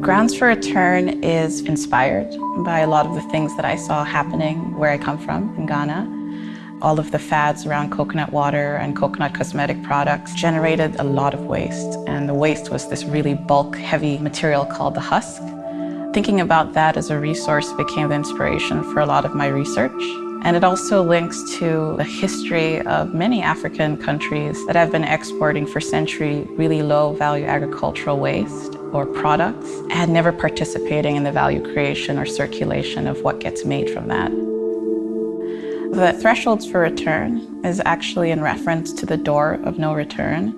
Grounds for Return is inspired by a lot of the things that I saw happening where I come from in Ghana. All of the fads around coconut water and coconut cosmetic products generated a lot of waste. And the waste was this really bulk heavy material called the husk. Thinking about that as a resource became the inspiration for a lot of my research. And it also links to the history of many African countries that have been exporting for centuries really low value agricultural waste or products and never participating in the value creation or circulation of what gets made from that. The thresholds for return is actually in reference to the door of no return.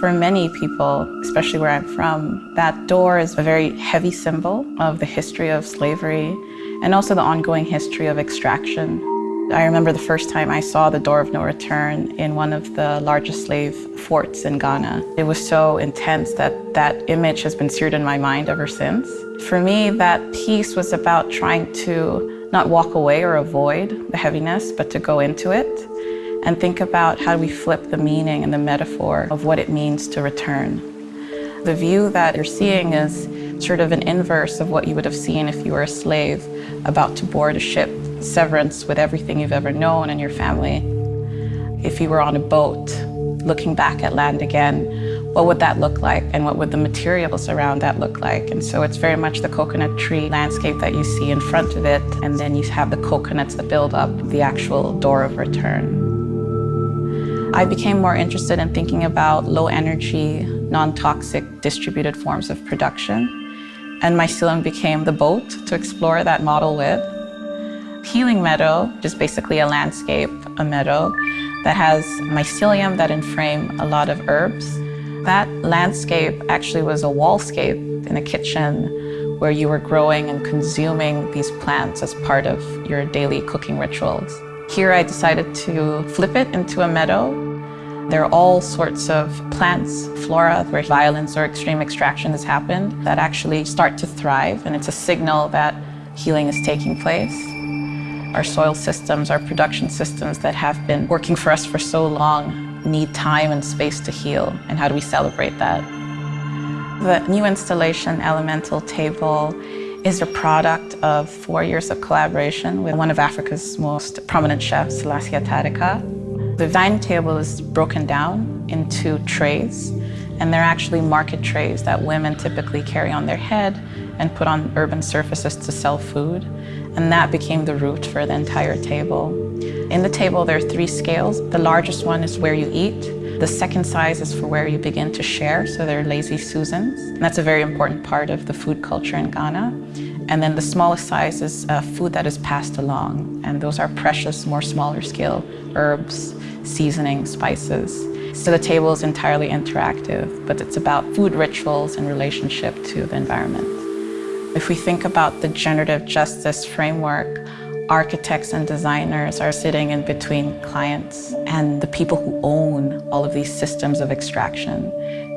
For many people, especially where I'm from, that door is a very heavy symbol of the history of slavery and also the ongoing history of extraction I remember the first time I saw the door of no return in one of the largest slave forts in Ghana. It was so intense that that image has been seared in my mind ever since. For me, that piece was about trying to not walk away or avoid the heaviness, but to go into it and think about how do we flip the meaning and the metaphor of what it means to return. The view that you're seeing is sort of an inverse of what you would have seen if you were a slave about to board a ship severance with everything you've ever known and your family. If you were on a boat, looking back at land again, what would that look like and what would the materials around that look like? And so it's very much the coconut tree landscape that you see in front of it, and then you have the coconuts that build up the actual door of return. I became more interested in thinking about low energy, non-toxic distributed forms of production. And mycelium became the boat to explore that model with. Healing meadow, which is basically a landscape, a meadow that has mycelium that enframe a lot of herbs. That landscape actually was a wallscape in a kitchen where you were growing and consuming these plants as part of your daily cooking rituals. Here I decided to flip it into a meadow. There are all sorts of plants, flora, where violence or extreme extraction has happened that actually start to thrive and it's a signal that healing is taking place. Our soil systems, our production systems that have been working for us for so long need time and space to heal. And how do we celebrate that? The new installation, Elemental Table, is a product of four years of collaboration with one of Africa's most prominent chefs, Selassie Atadika. The dining table is broken down into trays, and they're actually market trays that women typically carry on their head and put on urban surfaces to sell food. And that became the root for the entire table. In the table, there are three scales. The largest one is where you eat. The second size is for where you begin to share, so they're lazy Susans. And that's a very important part of the food culture in Ghana. And then the smallest size is uh, food that is passed along. And those are precious, more smaller scale herbs, seasoning, spices. So the table is entirely interactive, but it's about food rituals and relationship to the environment. If we think about the generative justice framework, architects and designers are sitting in between clients and the people who own all of these systems of extraction.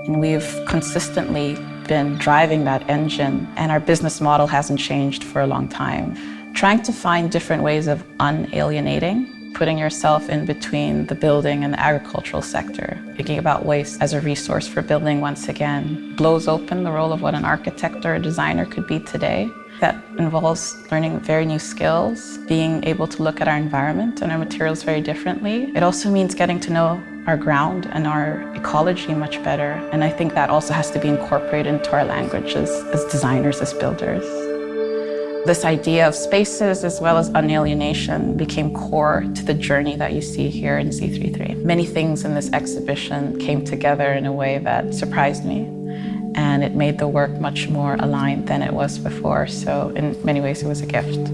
And we've consistently been driving that engine and our business model hasn't changed for a long time. Trying to find different ways of unalienating putting yourself in between the building and the agricultural sector, thinking about waste as a resource for building once again, blows open the role of what an architect or a designer could be today. That involves learning very new skills, being able to look at our environment and our materials very differently. It also means getting to know our ground and our ecology much better. And I think that also has to be incorporated into our language as, as designers, as builders. This idea of spaces as well as unalienation became core to the journey that you see here in Z33. Many things in this exhibition came together in a way that surprised me and it made the work much more aligned than it was before. So in many ways it was a gift.